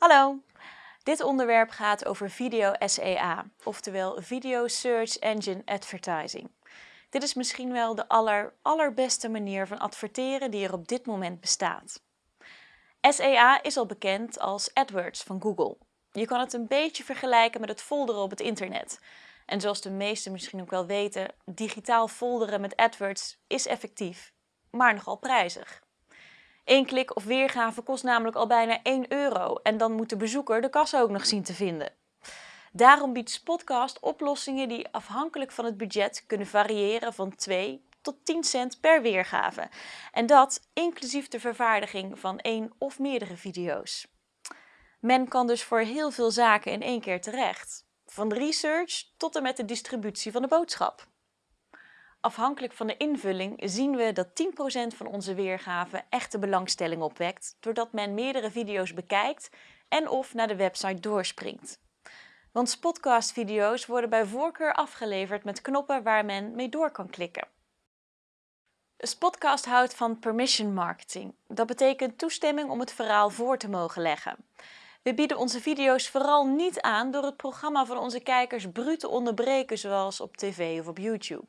Hallo! Dit onderwerp gaat over video SEA, oftewel Video Search Engine Advertising. Dit is misschien wel de aller, allerbeste manier van adverteren die er op dit moment bestaat. SEA is al bekend als AdWords van Google. Je kan het een beetje vergelijken met het folderen op het internet. En zoals de meesten misschien ook wel weten, digitaal folderen met AdWords is effectief, maar nogal prijzig. Eén klik of weergave kost namelijk al bijna 1 euro en dan moet de bezoeker de kassa ook nog zien te vinden. Daarom biedt Spotcast oplossingen die afhankelijk van het budget kunnen variëren van 2 tot 10 cent per weergave. En dat inclusief de vervaardiging van één of meerdere video's. Men kan dus voor heel veel zaken in één keer terecht. Van research tot en met de distributie van de boodschap. Afhankelijk van de invulling zien we dat 10% van onze weergave echte belangstelling opwekt, doordat men meerdere video's bekijkt en of naar de website doorspringt. Want Spotcast-video's worden bij voorkeur afgeleverd met knoppen waar men mee door kan klikken. Spotcast houdt van permission marketing. Dat betekent toestemming om het verhaal voor te mogen leggen. We bieden onze video's vooral niet aan door het programma van onze kijkers bruut te onderbreken zoals op tv of op YouTube.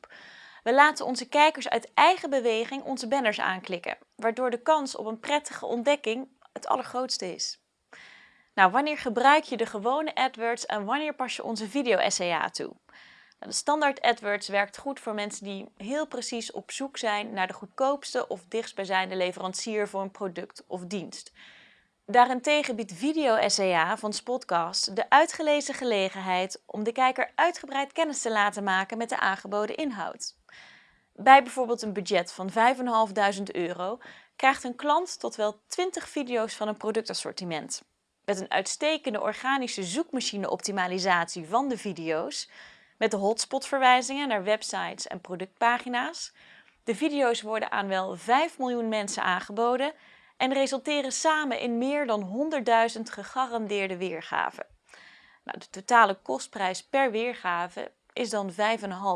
We laten onze kijkers uit eigen beweging onze banners aanklikken, waardoor de kans op een prettige ontdekking het allergrootste is. Nou, wanneer gebruik je de gewone AdWords en wanneer pas je onze video-SEA toe? Nou, de standaard AdWords werkt goed voor mensen die heel precies op zoek zijn naar de goedkoopste of dichtstbijzijnde leverancier voor een product of dienst. Daarentegen biedt Video SEA van Spotcast de uitgelezen gelegenheid om de kijker uitgebreid kennis te laten maken met de aangeboden inhoud. Bij bijvoorbeeld een budget van 5.500 euro krijgt een klant tot wel 20 video's van een productassortiment. Met een uitstekende organische zoekmachine-optimalisatie van de video's, met de hotspot-verwijzingen naar websites en productpagina's. De video's worden aan wel 5 miljoen mensen aangeboden en resulteren samen in meer dan 100.000 gegarandeerde weergaven. Nou, de totale kostprijs per weergave is dan 5,5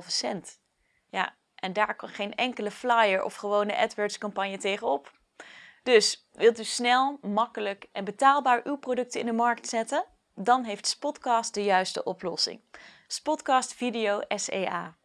cent. Ja, en daar kan geen enkele flyer of gewone AdWords campagne tegenop. Dus wilt u snel, makkelijk en betaalbaar uw producten in de markt zetten? Dan heeft Spotcast de juiste oplossing. Spotcast Video SEA.